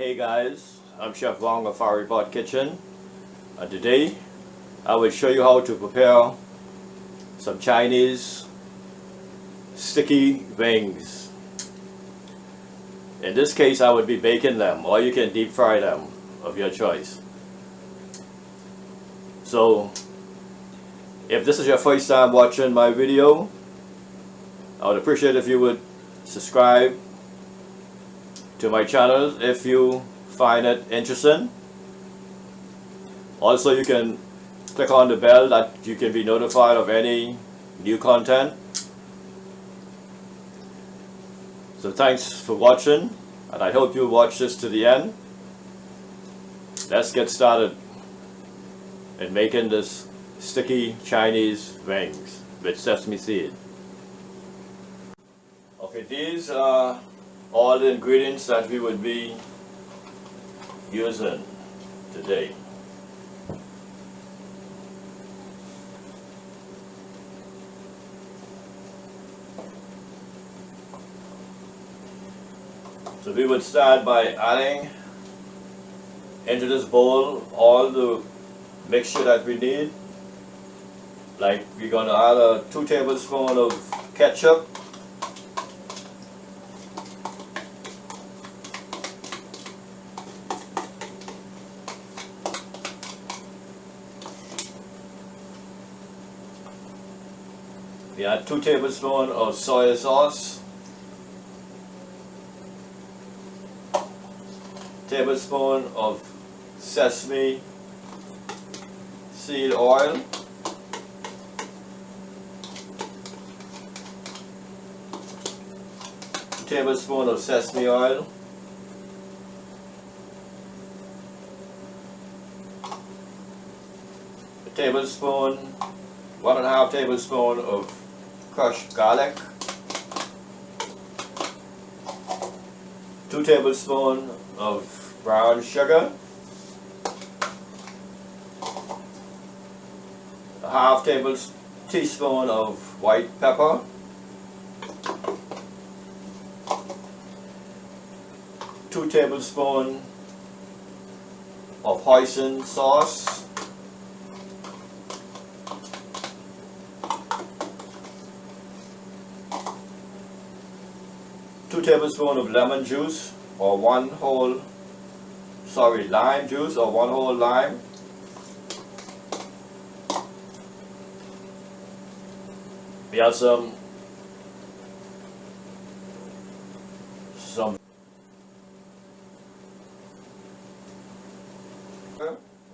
Hey guys, I'm Chef Wong of Fiery Pot Kitchen and today I will show you how to prepare some Chinese sticky wings. In this case I would be baking them or you can deep fry them of your choice. So if this is your first time watching my video I would appreciate if you would subscribe to my channel if you find it interesting. Also you can click on the bell that you can be notified of any new content. So thanks for watching and I hope you watch this to the end. Let's get started in making this sticky Chinese wings with sesame seed. Okay, these are all the ingredients that we would be using today. So we would start by adding into this bowl all the mixture that we need. Like we're going to add a 2 tablespoons of ketchup We add 2 tablespoons of soy sauce, tablespoon of sesame seed oil, tablespoon of sesame oil, a tablespoon, one and a half tablespoon of crushed garlic, 2 tablespoons of brown sugar, a half table teaspoon of white pepper, two tablespoons of hoisin sauce, 2 tablespoons of lemon juice or one whole, sorry, lime juice or one whole lime. We have some, some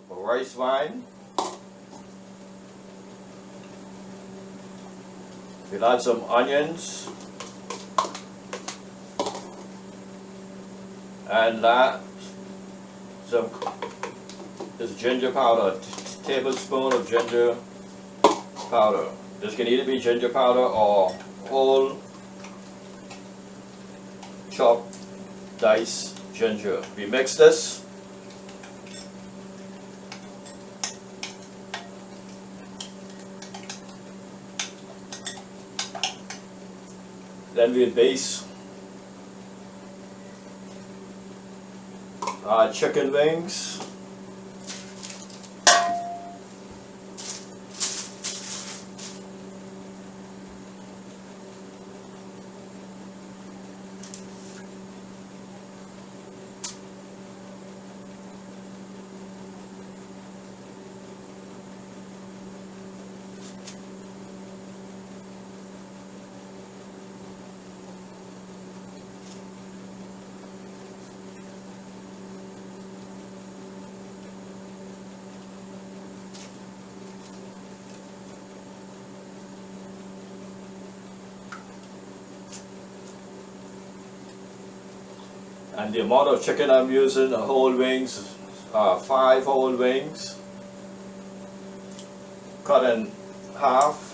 rice wine. We'll add some onions. And that some this ginger powder, tablespoon of ginger powder. This can either be ginger powder or whole chopped dice ginger. We mix this. Then we base uh, chicken wings. And the amount of chicken I'm using, the whole wings, uh, five whole wings, cut in half.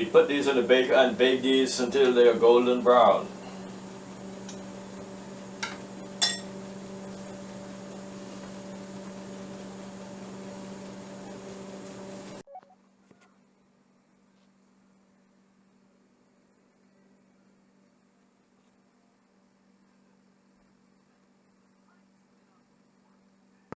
We put these in the baker and bake these until they are golden brown.